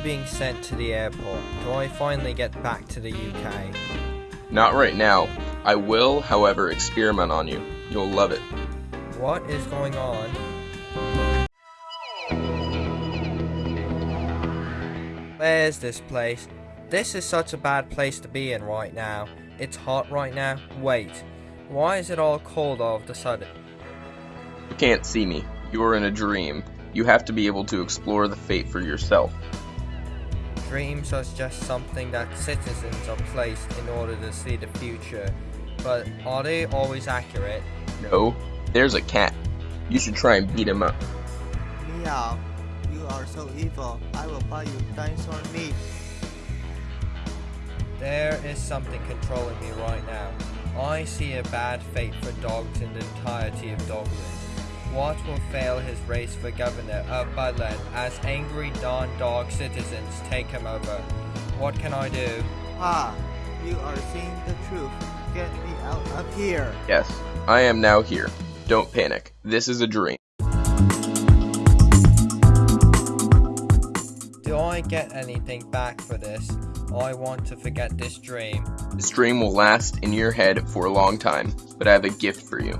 being sent to the airport. Do I finally get back to the UK? Not right now. I will, however, experiment on you. You'll love it. What is going on? Where's this place? This is such a bad place to be in right now. It's hot right now. Wait, why is it all cold all of a sudden? You can't see me. You are in a dream. You have to be able to explore the fate for yourself. Dreams are just something that citizens are placed in order to see the future. But are they always accurate? No, there's a cat. You should try and beat him up. Meow, you are so evil. I will buy you dinosaur meat. There is something controlling me right now. I see a bad fate for dogs in the entirety of Dogland. What will fail his race for governor of Budland as angry Don Dog citizens take him over? What can I do? Ah, you are seeing the truth. Get me out of here. Yes, I am now here. Don't panic. This is a dream. Do I get anything back for this? I want to forget this dream. This dream will last in your head for a long time, but I have a gift for you.